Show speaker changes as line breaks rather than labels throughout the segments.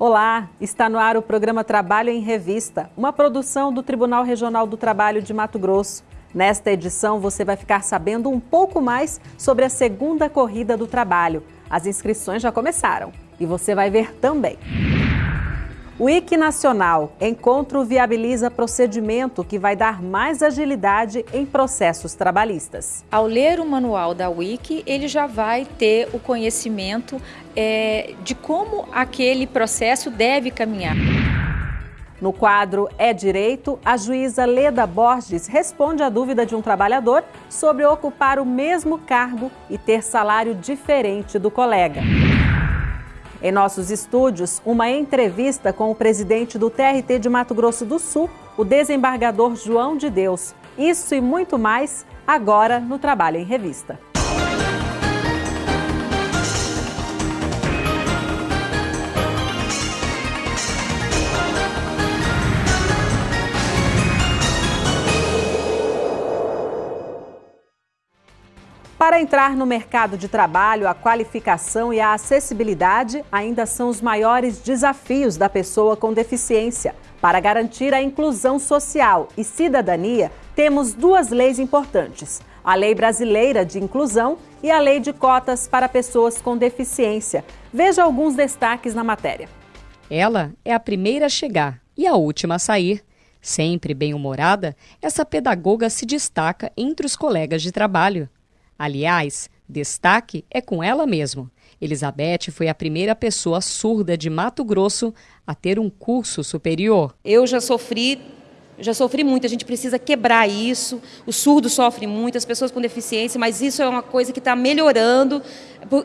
Olá, está no ar o programa Trabalho em Revista, uma produção do Tribunal Regional do Trabalho de Mato Grosso. Nesta edição, você vai ficar sabendo um pouco mais sobre a segunda corrida do trabalho. As inscrições já começaram e você vai ver também. O IC Nacional Encontro viabiliza procedimento que vai dar mais agilidade em processos trabalhistas.
Ao ler o manual da Wiki, ele já vai ter o conhecimento é, de como aquele processo deve caminhar.
No quadro É Direito, a juíza Leda Borges responde à dúvida de um trabalhador sobre ocupar o mesmo cargo e ter salário diferente do colega. Em nossos estúdios, uma entrevista com o presidente do TRT de Mato Grosso do Sul, o desembargador João de Deus. Isso e muito mais agora no Trabalho em Revista. Para entrar no mercado de trabalho, a qualificação e a acessibilidade ainda são os maiores desafios da pessoa com deficiência. Para garantir a inclusão social e cidadania, temos duas leis importantes: a Lei Brasileira de Inclusão e a Lei de Cotas para Pessoas com Deficiência. Veja alguns destaques na matéria.
Ela é a primeira a chegar e a última a sair. Sempre bem-humorada, essa pedagoga se destaca entre os colegas de trabalho. Aliás, destaque é com ela mesmo. Elizabeth foi a primeira pessoa surda de Mato Grosso a ter um curso superior.
Eu já sofri, já sofri muito, a gente precisa quebrar isso. O surdo sofre muito, as pessoas com deficiência, mas isso é uma coisa que está melhorando,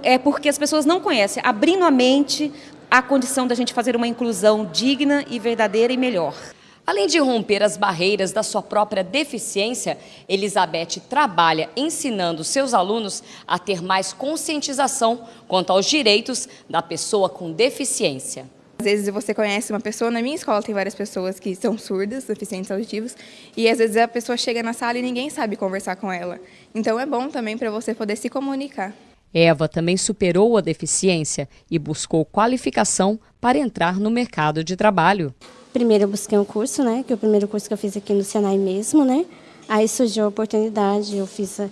é porque as pessoas não conhecem. Abrindo a mente, a condição da gente fazer uma inclusão digna e verdadeira e melhor.
Além de romper as barreiras da sua própria deficiência, Elizabeth trabalha ensinando seus alunos a ter mais conscientização quanto aos direitos da pessoa com deficiência.
Às vezes você conhece uma pessoa, na minha escola tem várias pessoas que são surdas, deficientes auditivos, e às vezes a pessoa chega na sala e ninguém sabe conversar com ela. Então é bom também para você poder se comunicar.
Eva também superou a deficiência e buscou qualificação para entrar no mercado de trabalho.
Primeiro eu busquei um curso, né, que é o primeiro curso que eu fiz aqui no Senai mesmo, né. Aí surgiu a oportunidade, eu fiz, é,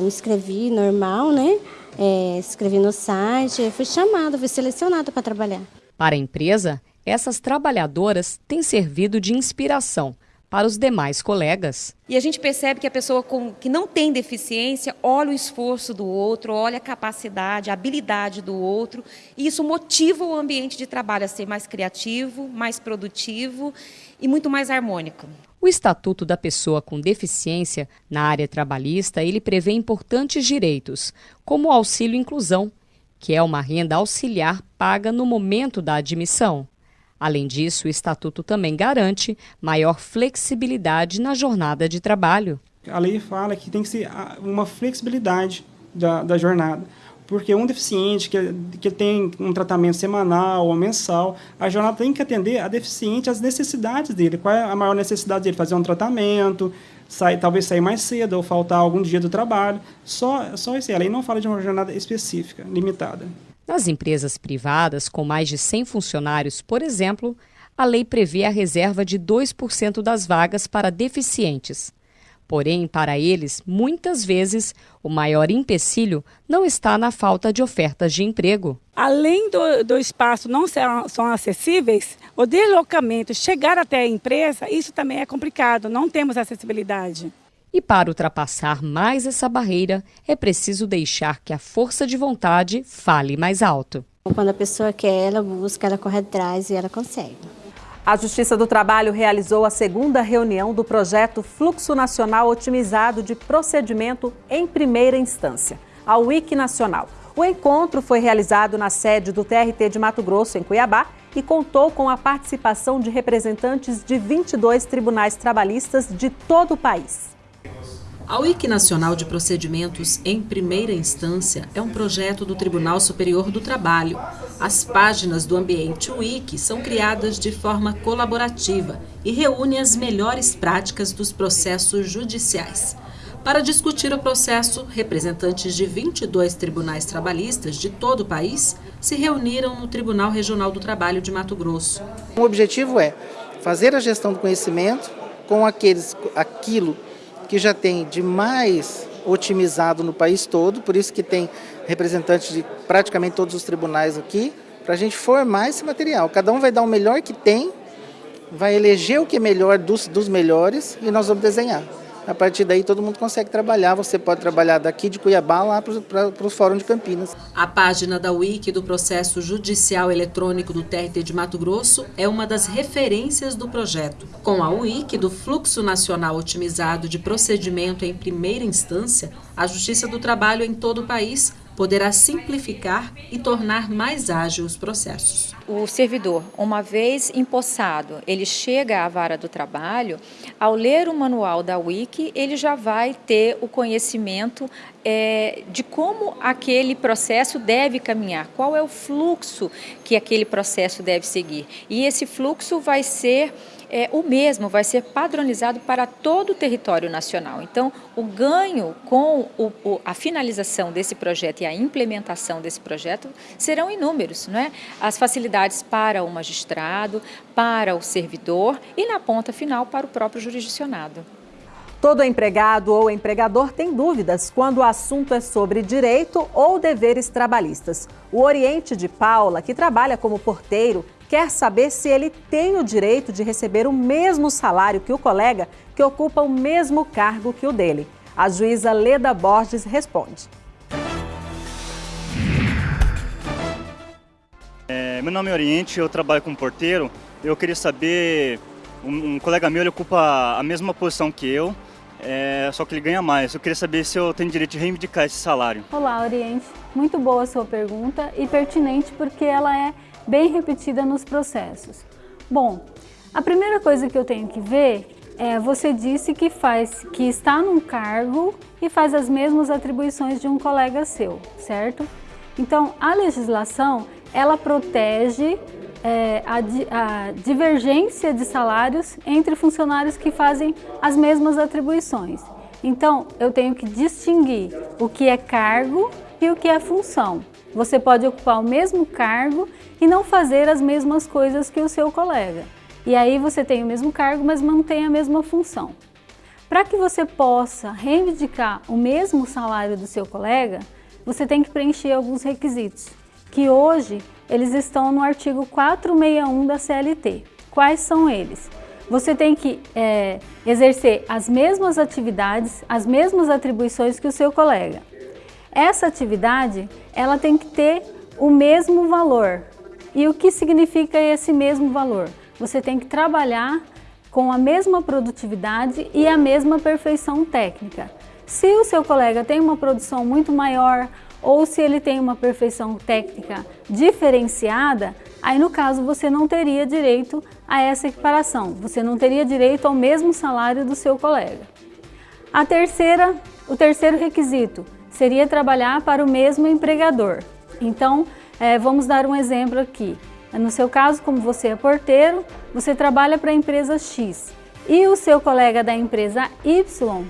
me inscrevi normal, né, é, escrevi no site, fui chamada, fui selecionada para trabalhar.
Para a empresa, essas trabalhadoras têm servido de inspiração para os demais colegas.
E a gente percebe que a pessoa com, que não tem deficiência olha o esforço do outro, olha a capacidade, a habilidade do outro, e isso motiva o ambiente de trabalho a ser mais criativo, mais produtivo e muito mais harmônico.
O Estatuto da Pessoa com Deficiência, na área trabalhista, ele prevê importantes direitos, como o auxílio inclusão, que é uma renda auxiliar paga no momento da admissão. Além disso, o Estatuto também garante maior flexibilidade na jornada de trabalho.
A lei fala que tem que ser uma flexibilidade da, da jornada porque um deficiente que, que tem um tratamento semanal ou mensal, a jornada tem que atender a deficiente às necessidades dele. Qual é a maior necessidade dele? Fazer um tratamento, sair, talvez sair mais cedo ou faltar algum dia do trabalho. Só, só isso. A lei não fala de uma jornada específica, limitada.
Nas empresas privadas com mais de 100 funcionários, por exemplo, a lei prevê a reserva de 2% das vagas para deficientes. Porém, para eles, muitas vezes, o maior empecilho não está na falta de ofertas de emprego.
Além do, do espaço não ser, são acessíveis, o deslocamento, chegar até a empresa, isso também é complicado, não temos acessibilidade.
E para ultrapassar mais essa barreira, é preciso deixar que a força de vontade fale mais alto.
Quando a pessoa quer, ela busca, ela corre atrás e ela consegue.
A Justiça do Trabalho realizou a segunda reunião do projeto Fluxo Nacional Otimizado de Procedimento em Primeira Instância, a WIC Nacional. O encontro foi realizado na sede do TRT de Mato Grosso, em Cuiabá, e contou com a participação de representantes de 22 tribunais trabalhistas de todo o país. A WIC Nacional de Procedimentos em Primeira Instância é um projeto do Tribunal Superior do Trabalho. As páginas do ambiente WIC são criadas de forma colaborativa e reúnem as melhores práticas dos processos judiciais. Para discutir o processo, representantes de 22 tribunais trabalhistas de todo o país se reuniram no Tribunal Regional do Trabalho de Mato Grosso.
O objetivo é fazer a gestão do conhecimento com aqueles, aquilo que já tem de mais otimizado no país todo, por isso que tem representantes de praticamente todos os tribunais aqui, para a gente formar esse material. Cada um vai dar o melhor que tem, vai eleger o que é melhor dos, dos melhores e nós vamos desenhar. A partir daí todo mundo consegue trabalhar, você pode trabalhar daqui de Cuiabá lá para o Fórum de Campinas.
A página da Wiki do processo judicial eletrônico do TRT de Mato Grosso é uma das referências do projeto. Com a Wiki do Fluxo Nacional Otimizado de Procedimento em Primeira Instância, a Justiça do Trabalho em todo o país poderá simplificar e tornar mais ágil os processos.
O servidor, uma vez empossado, ele chega à vara do trabalho, ao ler o manual da Wiki, ele já vai ter o conhecimento é, de como aquele processo deve caminhar, qual é o fluxo que aquele processo deve seguir. E esse fluxo vai ser é, o mesmo vai ser padronizado para todo o território nacional. Então, o ganho com o, o, a finalização desse projeto e a implementação desse projeto serão inúmeros. Não é? As facilidades para o magistrado, para o servidor e, na ponta final, para o próprio jurisdicionado.
Todo empregado ou empregador tem dúvidas quando o assunto é sobre direito ou deveres trabalhistas. O Oriente de Paula, que trabalha como porteiro, quer saber se ele tem o direito de receber o mesmo salário que o colega que ocupa o mesmo cargo que o dele. A juíza Leda Borges responde.
É, meu nome é Oriente, eu trabalho como porteiro. Eu queria saber, um, um colega meu ele ocupa a mesma posição que eu, é, só que ele ganha mais. Eu queria saber se eu tenho direito de reivindicar esse salário.
Olá, Oriente. Muito boa a sua pergunta e pertinente porque ela é bem repetida nos processos. Bom, a primeira coisa que eu tenho que ver é, você disse que faz, que está num cargo e faz as mesmas atribuições de um colega seu, certo? Então, a legislação, ela protege é, a, a divergência de salários entre funcionários que fazem as mesmas atribuições. Então, eu tenho que distinguir o que é cargo e o que é função. Você pode ocupar o mesmo cargo e não fazer as mesmas coisas que o seu colega. E aí você tem o mesmo cargo, mas mantém a mesma função. Para que você possa reivindicar o mesmo salário do seu colega, você tem que preencher alguns requisitos, que hoje eles estão no artigo 461 da CLT. Quais são eles? Você tem que é, exercer as mesmas atividades, as mesmas atribuições que o seu colega. Essa atividade, ela tem que ter o mesmo valor, e o que significa esse mesmo valor? Você tem que trabalhar com a mesma produtividade e a mesma perfeição técnica. Se o seu colega tem uma produção muito maior ou se ele tem uma perfeição técnica diferenciada, aí no caso você não teria direito a essa equiparação, você não teria direito ao mesmo salário do seu colega. A terceira, o terceiro requisito seria trabalhar para o mesmo empregador. Então, é, vamos dar um exemplo aqui. No seu caso, como você é porteiro, você trabalha para a empresa X e o seu colega da empresa Y,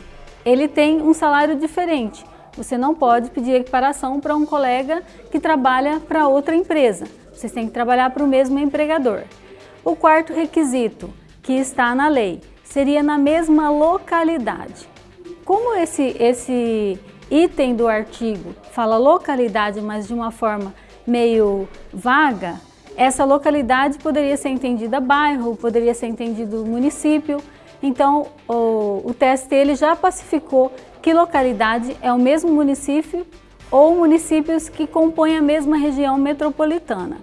ele tem um salário diferente. Você não pode pedir equiparação para um colega que trabalha para outra empresa. Vocês têm que trabalhar para o mesmo empregador. O quarto requisito, que está na lei, seria na mesma localidade. Como esse, esse item do artigo fala localidade, mas de uma forma meio vaga, essa localidade poderia ser entendida bairro, poderia ser entendido município. Então, o, o TST ele já pacificou que localidade é o mesmo município ou municípios que compõem a mesma região metropolitana.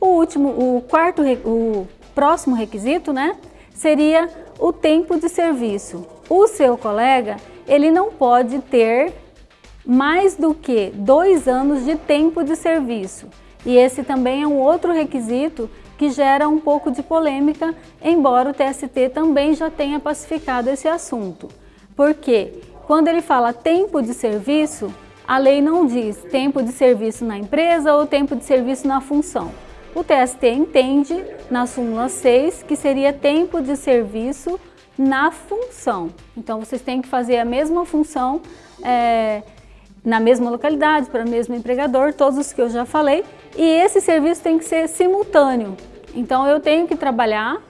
O último, o quarto, o próximo requisito, né, seria o tempo de serviço. O seu colega, ele não pode ter mais do que dois anos de tempo de serviço. E esse também é um outro requisito que gera um pouco de polêmica, embora o TST também já tenha pacificado esse assunto. Porque quando ele fala tempo de serviço, a lei não diz tempo de serviço na empresa ou tempo de serviço na função. O TST entende, na súmula 6, que seria tempo de serviço na função. Então, vocês têm que fazer a mesma função é, na mesma localidade, para o mesmo empregador, todos os que eu já falei, e esse serviço tem que ser simultâneo. Então, eu tenho que trabalhar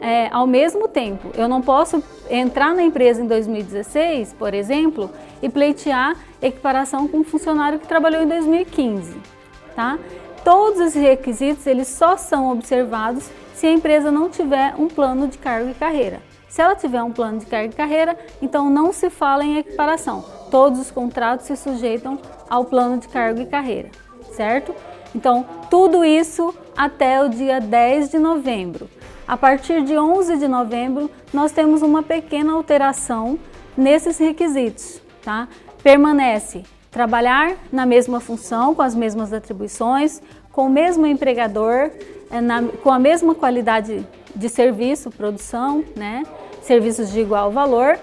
é, ao mesmo tempo. Eu não posso entrar na empresa em 2016, por exemplo, e pleitear equiparação com um funcionário que trabalhou em 2015. Tá? Todos esses requisitos eles só são observados se a empresa não tiver um plano de cargo e carreira. Se ela tiver um plano de cargo e carreira, então não se fala em equiparação. Todos os contratos se sujeitam ao plano de cargo e carreira, certo? Então, tudo isso até o dia 10 de novembro. A partir de 11 de novembro, nós temos uma pequena alteração nesses requisitos. Tá? Permanece trabalhar na mesma função, com as mesmas atribuições, com o mesmo empregador, é, na, com a mesma qualidade de serviço, produção, né? Serviços de igual valor,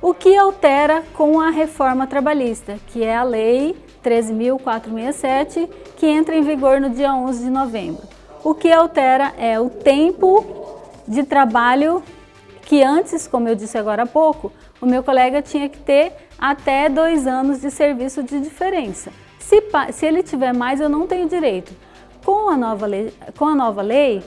o que altera com a reforma trabalhista, que é a Lei 13.467, que entra em vigor no dia 11 de novembro. O que altera é o tempo de trabalho que antes, como eu disse agora há pouco, o meu colega tinha que ter até dois anos de serviço de diferença. Se, se ele tiver mais, eu não tenho direito. Com a, nova lei, com a nova lei,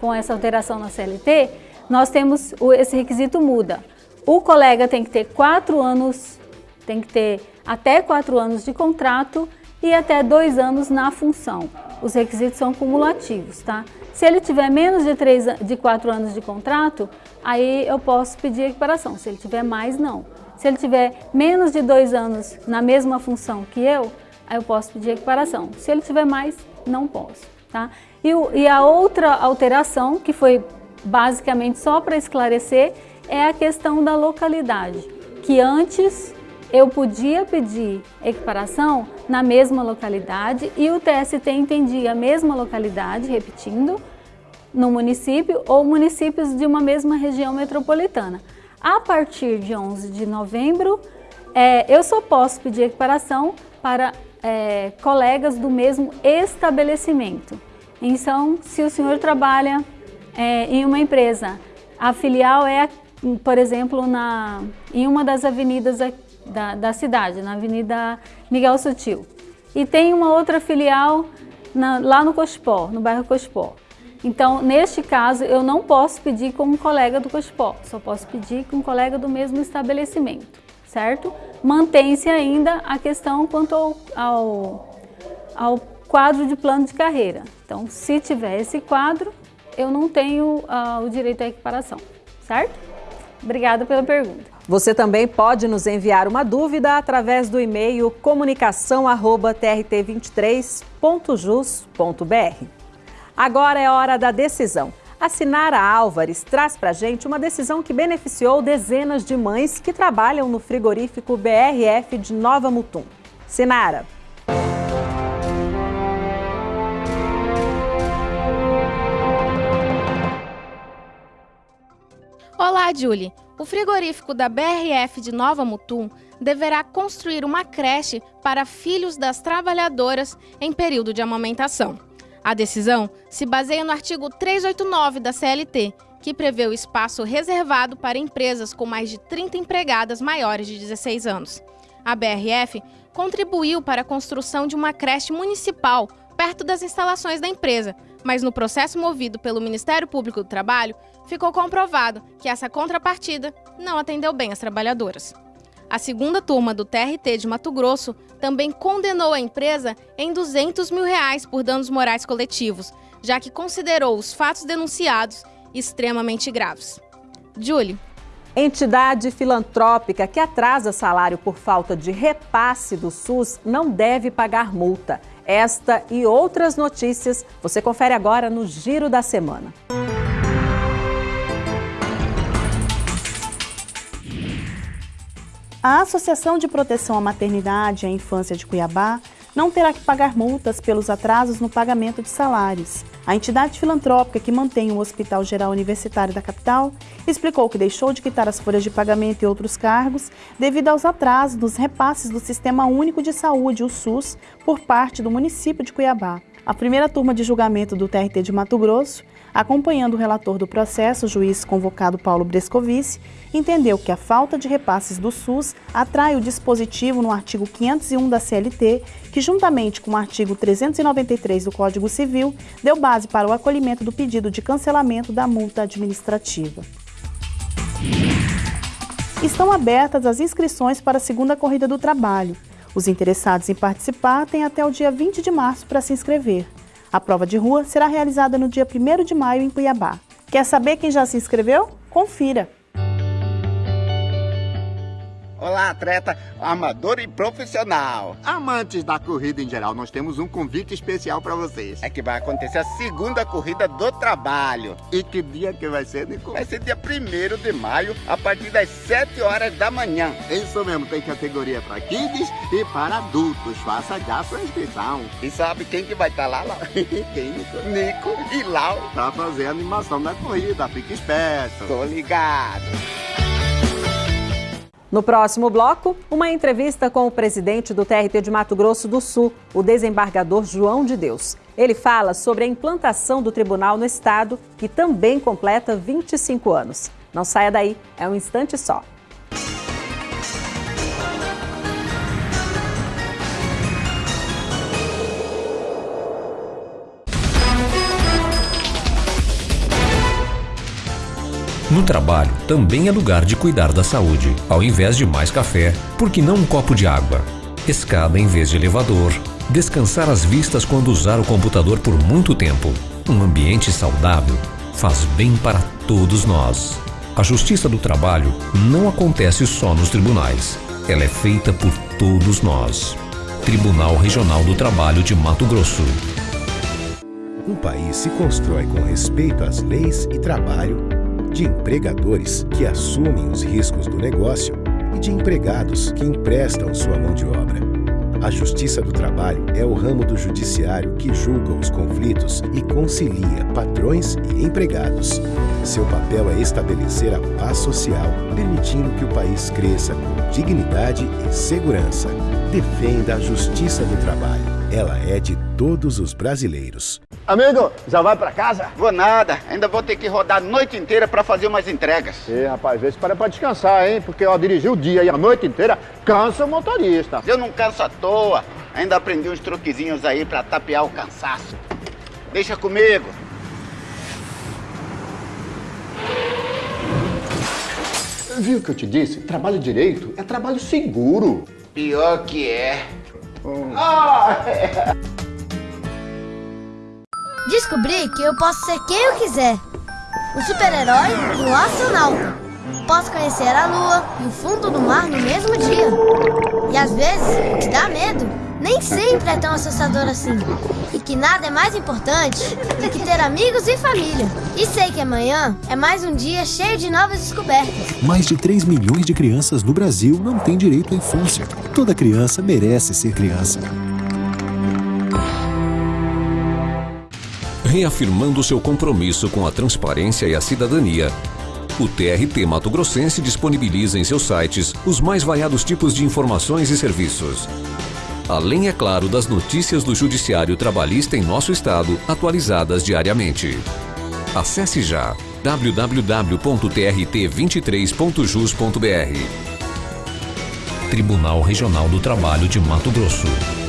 com essa alteração na CLT, nós temos, esse requisito muda. O colega tem que ter quatro anos, tem que ter até quatro anos de contrato e até dois anos na função os requisitos são cumulativos, tá? Se ele tiver menos de, três, de 4 anos de contrato, aí eu posso pedir equiparação. Se ele tiver mais, não. Se ele tiver menos de 2 anos na mesma função que eu, aí eu posso pedir equiparação. Se ele tiver mais, não posso, tá? E, e a outra alteração, que foi basicamente só para esclarecer, é a questão da localidade, que antes eu podia pedir equiparação na mesma localidade e o TST entendia a mesma localidade, repetindo, no município ou municípios de uma mesma região metropolitana. A partir de 11 de novembro, é, eu só posso pedir equiparação para é, colegas do mesmo estabelecimento. Então, se o senhor trabalha é, em uma empresa, a filial é, por exemplo, na, em uma das avenidas da, da cidade, na Avenida Miguel Sutil. E tem uma outra filial na, lá no Cospó, no bairro Cospó. Então, neste caso, eu não posso pedir com um colega do Cospó, só posso pedir com um colega do mesmo estabelecimento, certo? Mantém-se ainda a questão quanto ao, ao, ao, quadro de plano de carreira. Então, se tiver esse quadro, eu não tenho uh, o direito à equiparação, certo? Obrigada pela pergunta.
Você também pode nos enviar uma dúvida através do e-mail comunicação@trt23.jus.br. Agora é hora da decisão. A Sinara Álvares traz para gente uma decisão que beneficiou dezenas de mães que trabalham no frigorífico BRF de Nova Mutum. Sinara.
Julie. O frigorífico da BRF de Nova Mutum deverá construir uma creche para filhos das trabalhadoras em período de amamentação. A decisão se baseia no artigo 389 da CLT, que prevê o espaço reservado para empresas com mais de 30 empregadas maiores de 16 anos. A BRF contribuiu para a construção de uma creche municipal perto das instalações da empresa, mas no processo movido pelo Ministério Público do Trabalho, ficou comprovado que essa contrapartida não atendeu bem as trabalhadoras. A segunda turma do TRT de Mato Grosso também condenou a empresa em 200 mil reais por danos morais coletivos, já que considerou os fatos denunciados extremamente graves. Julie.
Entidade filantrópica que atrasa salário por falta de repasse do SUS não deve pagar multa. Esta e outras notícias você confere agora no Giro da Semana.
A Associação de Proteção à Maternidade e à Infância de Cuiabá não terá que pagar multas pelos atrasos no pagamento de salários. A entidade filantrópica que mantém o Hospital Geral Universitário da capital explicou que deixou de quitar as folhas de pagamento e outros cargos devido aos atrasos nos repasses do Sistema Único de Saúde, o SUS, por parte do município de Cuiabá. A primeira turma de julgamento do TRT de Mato Grosso acompanhando o relator do processo, o juiz convocado Paulo Brescovici, entendeu que a falta de repasses do SUS atrai o dispositivo no artigo 501 da CLT, que juntamente com o artigo 393 do Código Civil, deu base para o acolhimento do pedido de cancelamento da multa administrativa. Estão abertas as inscrições para a segunda corrida do trabalho. Os interessados em participar têm até o dia 20 de março para se inscrever. A prova de rua será realizada no dia 1 de maio em Cuiabá. Quer saber quem já se inscreveu? Confira!
Olá, atleta amador e profissional. Amantes da corrida em geral, nós temos um convite especial para vocês. É que vai acontecer a segunda corrida do trabalho. E que dia que vai ser, Nico? Vai ser dia 1 de maio, a partir das 7 horas da manhã. Isso mesmo, tem categoria para kids e para adultos. Faça já sua inscrição. E sabe quem que vai estar tá lá, Lau? quem, Nico? Nico e Lau. Pra fazer a animação da corrida, fique esperto. Tô ligado.
No próximo bloco, uma entrevista com o presidente do TRT de Mato Grosso do Sul, o desembargador João de Deus. Ele fala sobre a implantação do tribunal no estado, que também completa 25 anos. Não saia daí, é um instante só.
Trabalho, também é lugar de cuidar da saúde. Ao invés de mais café, por que não um copo de água? Escada em vez de elevador. Descansar as vistas quando usar o computador por muito tempo. Um ambiente saudável faz bem para todos nós. A justiça do trabalho não acontece só nos tribunais. Ela é feita por todos nós. Tribunal Regional do Trabalho de Mato Grosso.
Um país se constrói com respeito às leis e trabalho de empregadores que assumem os riscos do negócio e de empregados que emprestam sua mão de obra. A Justiça do Trabalho é o ramo do judiciário que julga os conflitos e concilia patrões e empregados. Seu papel é estabelecer a paz social, permitindo que o país cresça com dignidade e segurança. Defenda a Justiça do Trabalho. Ela é de todos os brasileiros.
Amigo, já vai pra casa? Vou nada, ainda vou ter que rodar a noite inteira pra fazer umas entregas.
E rapaz, vê se para pra descansar, hein? Porque ó, dirigir o dia e a noite inteira cansa o motorista.
Eu não canso à toa, ainda aprendi uns truquezinhos aí pra tapear o cansaço. Deixa comigo.
Viu o que eu te disse? Trabalho direito é trabalho seguro.
Pior que é.
Hum. Ah, é.
Descobri que eu posso ser quem eu quiser. O super-herói e o astronauta. Posso conhecer a lua e o fundo do mar no mesmo dia. E às vezes, o que dá medo nem sempre é tão assustador assim. E que nada é mais importante do que ter amigos e família. E sei que amanhã é mais um dia cheio de novas descobertas.
Mais de 3 milhões de crianças no Brasil não têm direito à infância. Toda criança merece ser criança.
Reafirmando seu compromisso com a transparência e a cidadania. O TRT Mato Grossense disponibiliza em seus sites os mais variados tipos de informações e serviços. Além, é claro, das notícias do Judiciário Trabalhista em nosso estado, atualizadas diariamente. Acesse já www.trt23.jus.br. Tribunal Regional do Trabalho de Mato Grosso.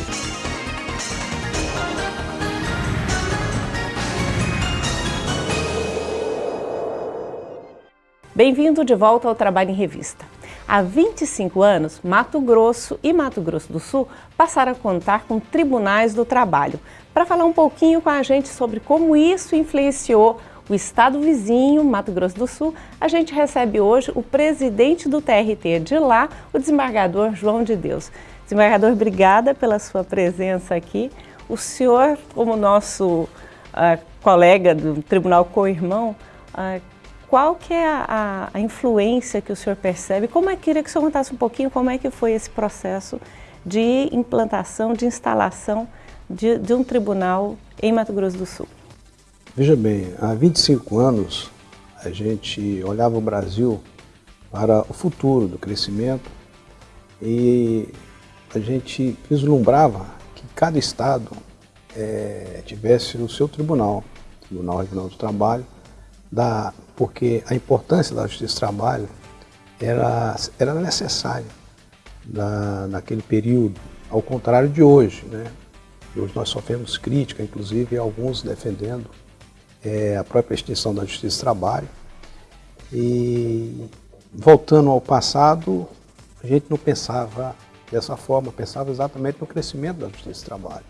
Bem-vindo de volta ao Trabalho em Revista. Há 25 anos, Mato Grosso e Mato Grosso do Sul passaram a contar com tribunais do trabalho. Para falar um pouquinho com a gente sobre como isso influenciou o estado vizinho, Mato Grosso do Sul, a gente recebe hoje o presidente do TRT de lá, o desembargador João de Deus. Desembargador, obrigada pela sua presença aqui. O senhor, como nosso uh, colega do Tribunal Co-Irmão, uh, qual que é a, a, influência que o senhor percebe? Como é que queria que o senhor contasse um pouquinho como é que foi esse processo de implantação, de instalação de, de um tribunal em Mato Grosso do Sul?
Veja bem, há 25 anos a gente olhava o Brasil para o futuro do crescimento e a gente vislumbrava que cada estado é, tivesse o seu tribunal Tribunal Regional do Trabalho, da, porque a importância da Justiça do Trabalho era, era necessária na, naquele período, ao contrário de hoje. Né? Hoje nós sofremos crítica, inclusive alguns defendendo é, a própria extinção da Justiça do Trabalho. E voltando ao passado, a gente não pensava dessa forma, pensava exatamente no crescimento da Justiça do Trabalho.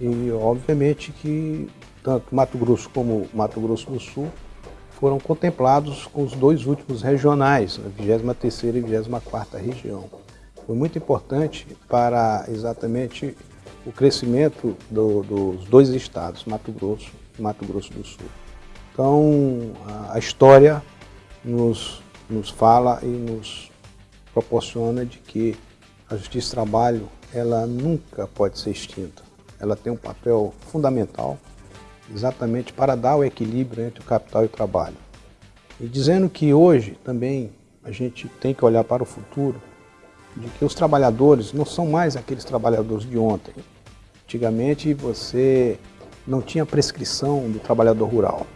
E obviamente que tanto Mato Grosso como Mato Grosso do Sul foram contemplados com os dois últimos regionais, a 23ª e 24ª região. Foi muito importante para exatamente o crescimento do, dos dois estados, Mato Grosso e Mato Grosso do Sul. Então, a, história nos, nos fala e nos proporciona de que a Justiça Trabalho ela nunca pode ser extinta. Ela tem um papel fundamental exatamente para dar o equilíbrio entre o capital e o trabalho. E dizendo que hoje também a gente tem que olhar para o futuro, de que os trabalhadores não são mais aqueles trabalhadores de ontem. Antigamente você não tinha prescrição do trabalhador rural.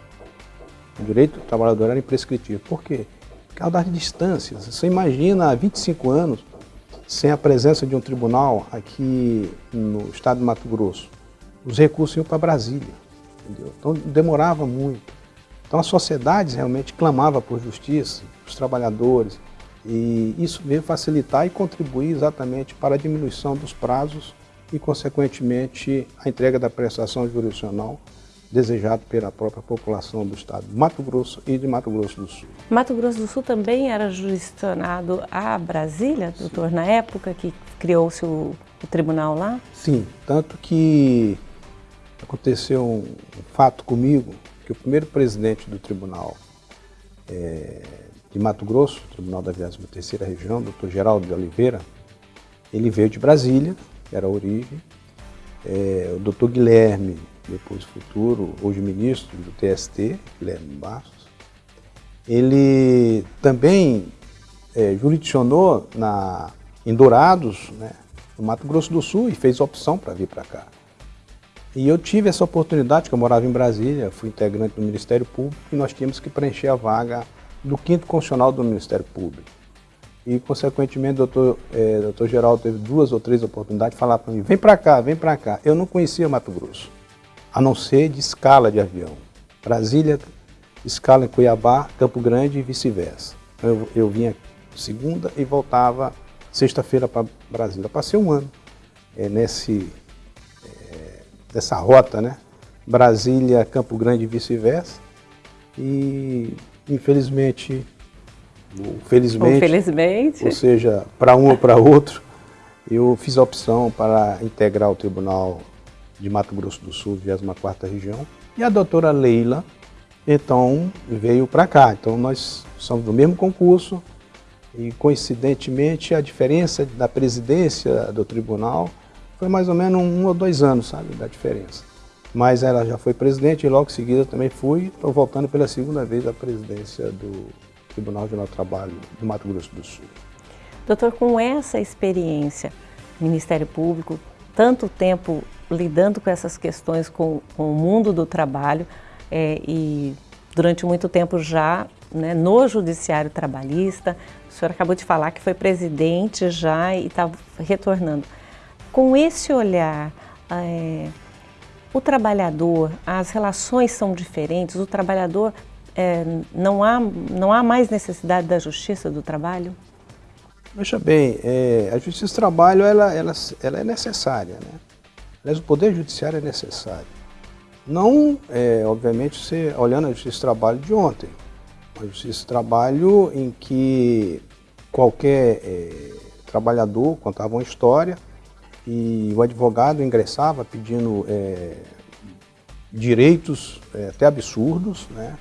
O direito do trabalhador era imprescritível. Por quê? Por causa das distâncias. Você imagina há 25 anos, sem a presença de um tribunal aqui no estado de Mato Grosso, os recursos iam para Brasília. Entendeu? Então demorava muito. Então a sociedade realmente clamava por justiça, os trabalhadores, e isso veio facilitar e contribuir exatamente para a diminuição dos prazos e, consequentemente, a entrega da prestação jurisdicional desejado pela própria população do estado de Mato Grosso e de Mato Grosso do Sul.
Mato Grosso do Sul também era jurisdicionado a Brasília, doutor, Sim. na época que criou-se o, o, tribunal lá?
Sim, tanto que aconteceu um, fato comigo, que o primeiro presidente do tribunal é, de Mato Grosso, Tribunal da 23ª Região, doutor Geraldo de Oliveira, ele veio de Brasília, era a origem, é, o doutor Guilherme, depois futuro, hoje ministro do TST, Guilherme Bastos, ele também é, jurisdicionou na, em Dourados, né, no Mato Grosso do Sul, e fez opção para vir para cá. E eu tive essa oportunidade, que eu morava em Brasília, fui integrante do Ministério Público, e nós tínhamos que preencher a vaga do quinto constitucional do Ministério Público. E, consequentemente, o doutor, é, doutor Geraldo teve duas ou três oportunidades de falar para mim, vem para cá, vem para cá. Eu não conhecia Mato Grosso, a não ser de escala de avião. Brasília, escala em Cuiabá, Campo Grande e vice-versa. Eu, eu vinha segunda e voltava sexta-feira para Brasília. Passei um ano é, nesse, nessa rota, né? Brasília, Campo Grande e vice-versa. E infelizmente, felizmente, ou,
felizmente.
ou seja, para um ou para outro, eu fiz a opção para integrar o Tribunal de Mato Grosso do Sul, 24ª Região, e a doutora Leila, então, veio para cá. Então, nós somos do mesmo concurso e, coincidentemente, a diferença da presidência do tribunal foi mais ou menos um ou dois anos, sabe, da diferença mas ela já foi presidente e logo em seguida também fui, estou voltando pela segunda vez à presidência do Tribunal Regional do Trabalho do Mato Grosso do Sul.
Doutor, com essa experiência, Ministério Público, tanto tempo lidando com essas questões com, com o mundo do trabalho é, e durante muito tempo já né, no Judiciário Trabalhista, o senhor acabou de falar que foi presidente já e está retornando. Com esse olhar, é, o trabalhador, as relações são diferentes, o trabalhador, é, não, há, não há mais necessidade da justiça do trabalho?
Veja bem, é, a justiça do trabalho ela, ela, ela é necessária, né? Aliás, o poder judiciário é necessário. Não, é, obviamente, você olhando a justiça do trabalho de ontem, a justiça do trabalho em que qualquer é, trabalhador contava uma história, e o advogado ingressava pedindo é, direitos é, até absurdos, né?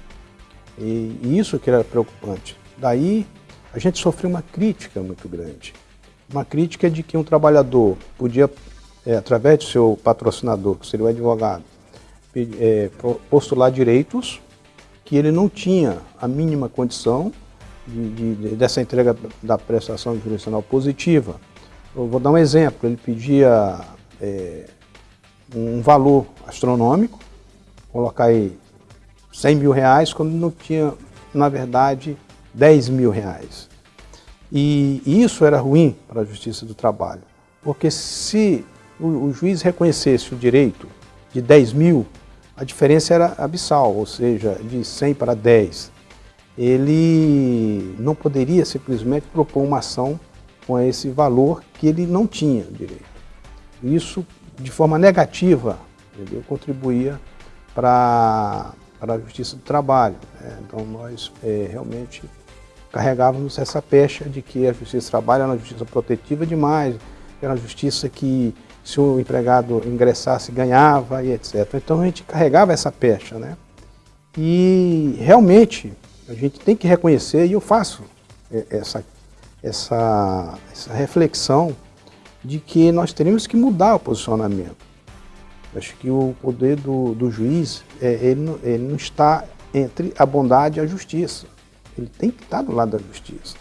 E, e, isso que era preocupante. Daí a gente sofreu uma crítica muito grande. Uma crítica de que um trabalhador podia, é, através do seu patrocinador, que seria o advogado, é, postular direitos que ele não tinha a mínima condição de, de, dessa entrega da prestação jurisdicional positiva. Eu vou dar um exemplo, ele pedia é, um valor astronômico, colocar aí 100 mil reais quando não tinha, na verdade, 10 mil reais. E, isso era ruim para a Justiça do Trabalho, porque se o, o juiz reconhecesse o direito de 10 mil, a diferença era abissal, ou seja, de 100 para 10. Ele não poderia simplesmente propor uma ação com esse valor que ele não tinha direito. Isso, de forma negativa, entendeu? contribuía para a Justiça do Trabalho. Né? Então, nós é, realmente carregávamos essa pecha de que a Justiça do Trabalho era uma justiça protetiva demais, era uma justiça que se o empregado ingressasse, ganhava e etc. Então a gente carregava essa pecha, né? E realmente a gente tem que reconhecer, e eu faço essa, essa, essa reflexão de que nós teríamos que mudar o posicionamento. Acho que o poder do, do juiz, é, ele, ele não está entre a bondade e a justiça. Ele tem que estar do lado da justiça.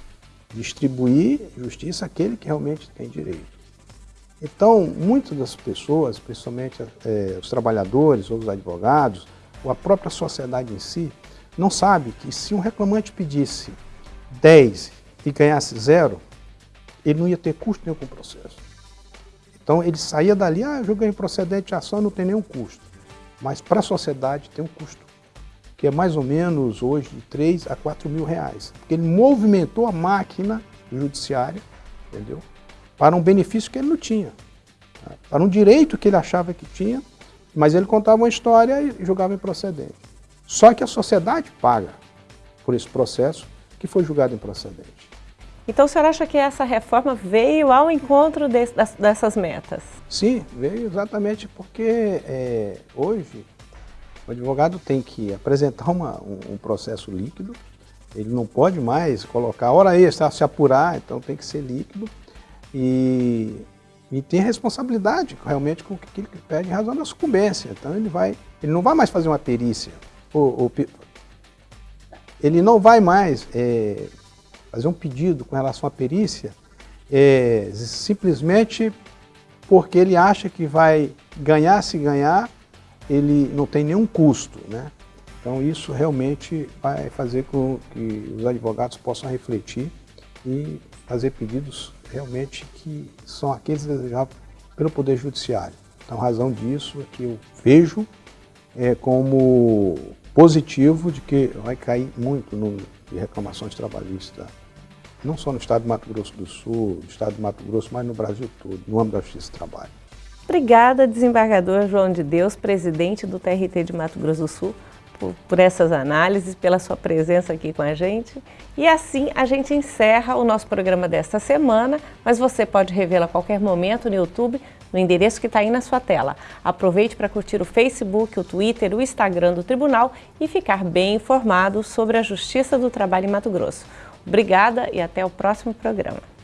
Distribuir justiça àquele que realmente tem direito. Então, muitas das pessoas, principalmente é, os trabalhadores ou os advogados, ou a própria sociedade em si, não sabe que se um reclamante pedisse 10 e ganhasse zero, ele não ia ter custo nenhum com o processo. Então ele saía dali, ah, eu ganhei procedente de ação, não tem nenhum custo. Mas para a sociedade tem um custo, que é mais ou menos hoje de 3 a 4 mil reais. Porque ele movimentou a máquina judiciária, entendeu? para um benefício que ele não tinha, né? para um direito que ele achava que tinha, mas ele contava uma história e julgava improcedente. Só que a sociedade paga por esse processo que foi julgado improcedente.
Então o senhor acha que essa reforma veio ao encontro de, dessas metas?
Sim, veio exatamente porque é, hoje o advogado tem que apresentar uma, um, um, processo líquido, ele não pode mais colocar hora extra, se apurar, então tem que ser líquido e, e tem responsabilidade realmente com aquilo que pede em razão da sucumbência. Então ele vai, ele não vai mais fazer uma perícia. O, o, ele não vai mais é, fazer um pedido com relação à perícia é, simplesmente porque ele acha que vai ganhar se ganhar, ele não tem nenhum custo. Né? Então isso realmente vai fazer com que os advogados possam refletir e fazer pedidos realmente que são aqueles desejados pelo Poder Judiciário. Então, razão disso é que eu vejo é, como positivo de que vai cair muito no de reclamações trabalhistas, não só no estado de Mato Grosso do Sul, no estado de Mato Grosso, mas no Brasil todo, no âmbito da Justiça do Trabalho.
Obrigada, desembargador João de Deus, presidente do TRT de Mato Grosso do Sul, por, por, essas análises, pela sua presença aqui com a gente. E assim a gente encerra o nosso programa desta semana, mas você pode revê-lo a qualquer momento no YouTube, no endereço que está aí na sua tela. Aproveite para curtir o Facebook, o Twitter, o Instagram do Tribunal e ficar bem informado sobre a Justiça do Trabalho em Mato Grosso. Obrigada e até o próximo programa.